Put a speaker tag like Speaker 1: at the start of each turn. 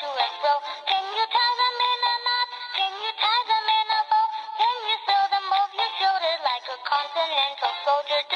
Speaker 1: to. Can you tie them in a knot? Can you tie them in a bow? Can you sew them over your shoulder like a continental soldier?